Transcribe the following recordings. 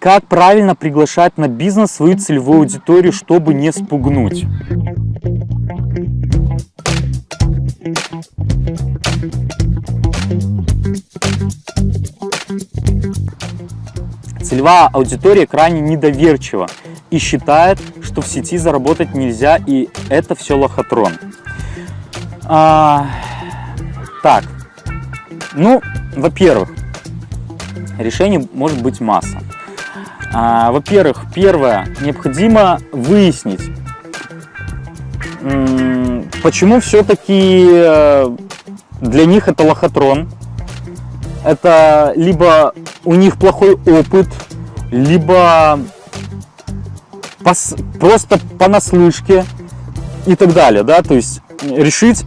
как правильно приглашать на бизнес свою целевую аудиторию, чтобы не спугнуть. Целевая аудитория крайне недоверчива и считает, что в сети заработать нельзя, и это все лохотрон. А, так, ну, во-первых, решений может быть масса. А, Во-первых, первое, необходимо выяснить, почему все-таки э, для них это лохотрон. Это либо у них плохой опыт, либо пос, просто понаслышке и так далее, да, то есть решить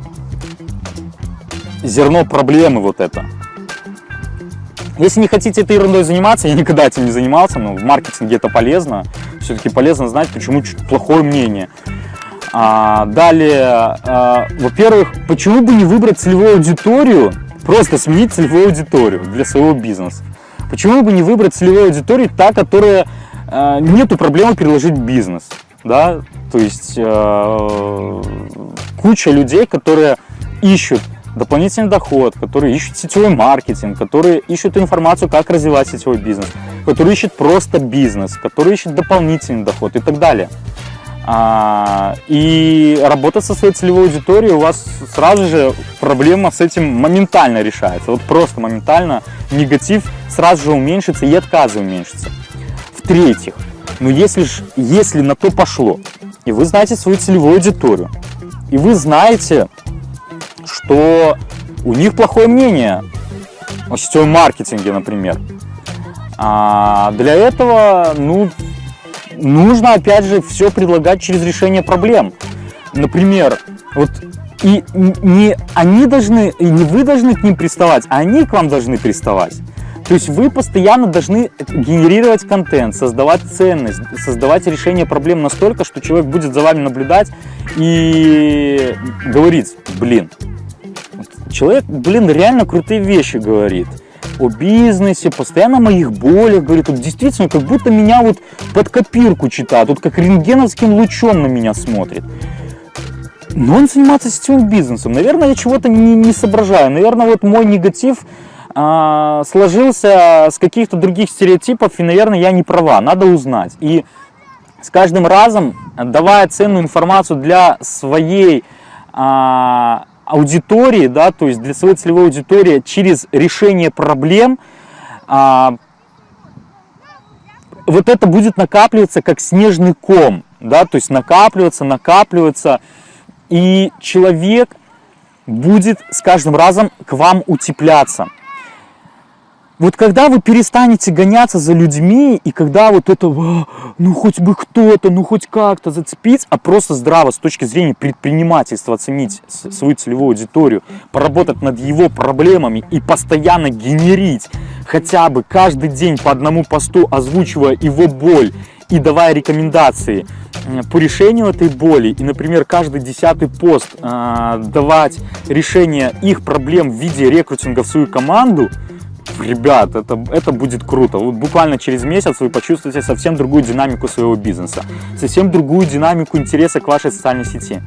зерно проблемы вот это. Если не хотите этой ерундой заниматься, я никогда этим не занимался, но в маркетинге это полезно. Все-таки полезно знать, почему чуть плохое мнение. А, далее, а, во-первых, почему бы не выбрать целевую аудиторию, просто сменить целевую аудиторию для своего бизнеса. Почему бы не выбрать целевую аудиторию, та, которая а, нету проблемы переложить бизнес, да, то есть а, куча людей, которые ищут дополнительный доход, которые ищут сетевой маркетинг, которые ищут информацию, как развивать сетевой бизнес, которые ищут просто бизнес, которые ищут дополнительный доход и так далее. А, и работать со своей целевой аудиторией у вас сразу же проблема с этим моментально решается. Вот просто моментально негатив сразу же уменьшится и отказы уменьшится. В-третьих, ну если, ж, если на то пошло, и вы знаете свою целевую аудиторию, и вы знаете, что у них плохое мнение о сетевом маркетинге, например. А для этого, ну, нужно, опять же, все предлагать через решение проблем. Например, вот и не они должны, и не вы должны к ним приставать, а они к вам должны приставать. То есть вы постоянно должны генерировать контент, создавать ценность, создавать решение проблем настолько, что человек будет за вами наблюдать и говорить, блин, человек, блин, реально крутые вещи говорит о бизнесе, постоянно о моих болях, говорит, вот действительно, как будто меня вот под копирку читает, вот как рентгеновским лучом на меня смотрит. Но он занимается сетевым бизнесом. Наверное, я чего-то не, не соображаю. Наверное, вот мой негатив а, сложился с каких-то других стереотипов, и, наверное, я не права. Надо узнать. И с каждым разом, давая ценную информацию для своей а, аудитории, да, то есть для своей целевой аудитории через решение проблем, а, вот это будет накапливаться как снежный ком, да, то есть накапливаться, накапливаться, и человек будет с каждым разом к вам утепляться. Вот когда вы перестанете гоняться за людьми, и когда вот это, ну хоть бы кто-то, ну хоть как-то зацепить, а просто здраво с точки зрения предпринимательства оценить свою целевую аудиторию, поработать над его проблемами и постоянно генерить хотя бы каждый день по одному посту, озвучивая его боль и давая рекомендации по решению этой боли, и, например, каждый десятый пост э, давать решение их проблем в виде рекрутинга в свою команду – ребят, это, это будет круто. Вот буквально через месяц вы почувствуете совсем другую динамику своего бизнеса, совсем другую динамику интереса к вашей социальной сети.